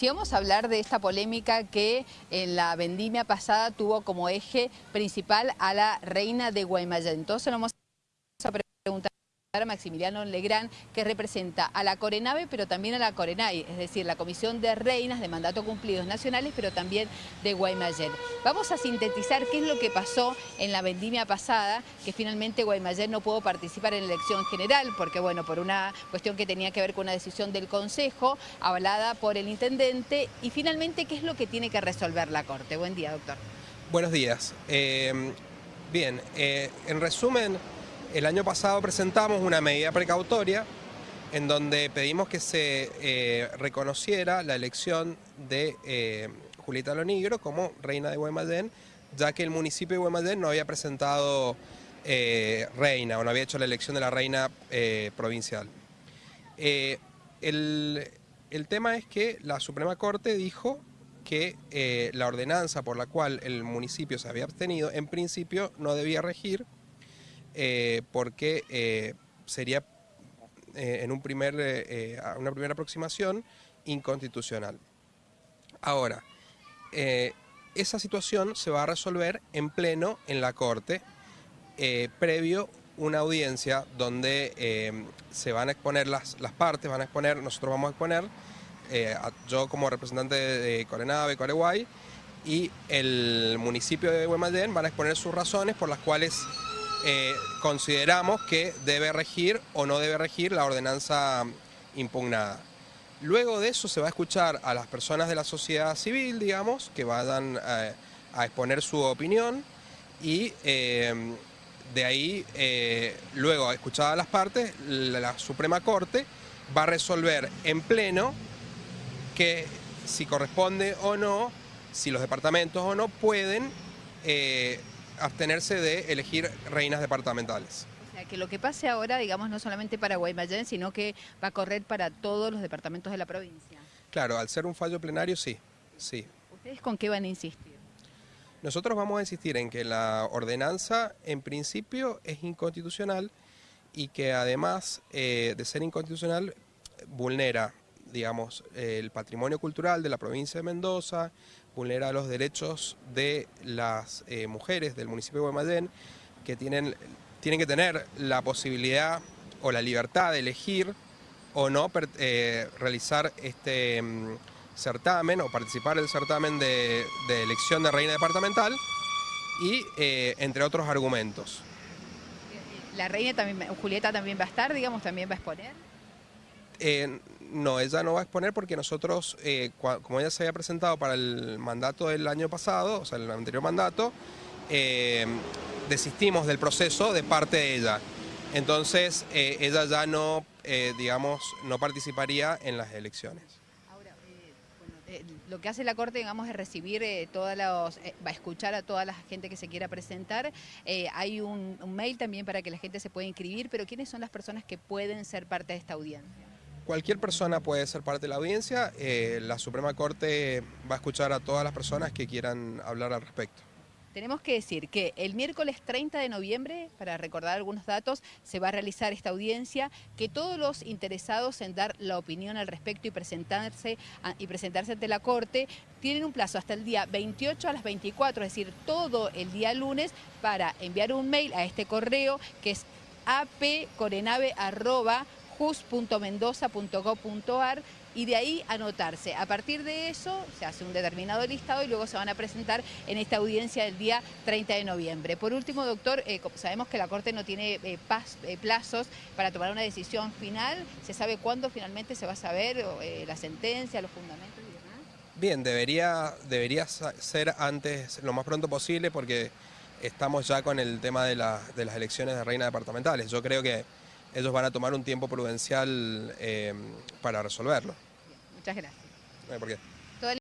Si vamos a hablar de esta polémica que en la vendimia pasada tuvo como eje principal a la reina de Guaymallén. Entonces vamos a preguntar a Maximiliano Legrand, que representa a la Corenave, pero también a la Corenay, es decir, la Comisión de Reinas de Mandato Cumplidos Nacionales, pero también de Guaymallén. Vamos a sintetizar qué es lo que pasó en la vendimia pasada, que finalmente Guaymallén no pudo participar en la elección general, porque bueno, por una cuestión que tenía que ver con una decisión del Consejo, hablada por el Intendente, y finalmente, ¿qué es lo que tiene que resolver la Corte? Buen día, doctor. Buenos días. Eh, bien, eh, en resumen, el año pasado presentamos una medida precautoria en donde pedimos que se eh, reconociera la elección de eh, Julieta Lonigro como reina de Guaymallén, ya que el municipio de Guaymallén no había presentado eh, reina o no había hecho la elección de la reina provincial. El, el, tema es que la Suprema Corte dijo que la ordenanza por la cual el municipio se había abstenido en principio no debía regir eh, porque eh, sería eh, en un primer, una primera aproximación inconstitucional. Ahora, esa situación se va a resolver en pleno en la Corte, previo una audiencia donde se van a exponer las, las, partes, van a exponer, nosotros vamos a exponer, yo como representante de Corenave, Coreguay, y el municipio de Guaymallén van a exponer sus razones por las cuales eh, consideramos que debe regir o no debe regir la ordenanza impugnada. Luego de eso se va a escuchar a las personas de la sociedad civil, digamos, que vayan eh, a exponer su opinión y eh, de ahí, luego escuchadas las partes, la, Suprema Corte va a resolver en pleno que si corresponde o no, si los departamentos o no pueden abstenerse de elegir reinas departamentales. O sea, que lo que pase ahora, digamos, no solamente para Guaymallén, sino que va a correr para todos los departamentos de la provincia. Claro, al ser un fallo plenario, sí, sí. ¿Ustedes con qué van a insistir? Nosotros vamos a insistir en que la ordenanza, en principio, es inconstitucional y que además eh, de ser inconstitucional, vulnera digamos, el patrimonio cultural de la provincia de Mendoza, vulnera los derechos de las eh, mujeres del municipio de Guaymallén, que tienen, tienen que tener la posibilidad o la libertad de elegir o no eh, realizar este mm, certamen o participar en el certamen de, elección de reina departamental y eh, entre otros argumentos. ¿La reina también, Julieta también va a estar, digamos, también va a exponer? No, ella no va a exponer porque nosotros, eh, como ella se había presentado para el mandato del año pasado, o sea, el anterior mandato, eh, desistimos del proceso de parte de ella. Entonces, eh, ella ya no, digamos, no participaría en las elecciones. Ahora, lo que hace la Corte, digamos, es recibir todos los, va a escuchar a toda la gente que se quiera presentar. hay un, un mail también para que la gente se pueda inscribir, pero ¿quiénes son las personas que pueden ser parte de esta audiencia? Cualquier persona puede ser parte de la audiencia, eh, la Suprema Corte va a escuchar a todas las personas que quieran hablar al respecto. Tenemos que decir que el miércoles 30 de noviembre, para recordar algunos datos, se va a realizar esta audiencia, que todos los interesados en dar la opinión al respecto y presentarse, y presentarse ante la Corte tienen un plazo hasta el día 28 a las 24, es decir, todo el día lunes, para enviar un mail a este correo que es apcorenave@ jus.mendoza.gov.ar y de ahí anotarse. A partir de eso se hace un determinado listado y luego se van a presentar en esta audiencia del día 30 de noviembre. Por último, doctor, eh, sabemos que la Corte no tiene eh, eh, plazos para tomar una decisión final. ¿Se sabe cuándo finalmente se va a saber la sentencia, los fundamentos y demás? Bien, debería, debería ser antes, lo más pronto posible, porque estamos ya con el tema de, de las elecciones de reina departamentales. Yo creo que ellos van a tomar un tiempo prudencial eh, para resolverlo. muchas gracias. ¿Por qué?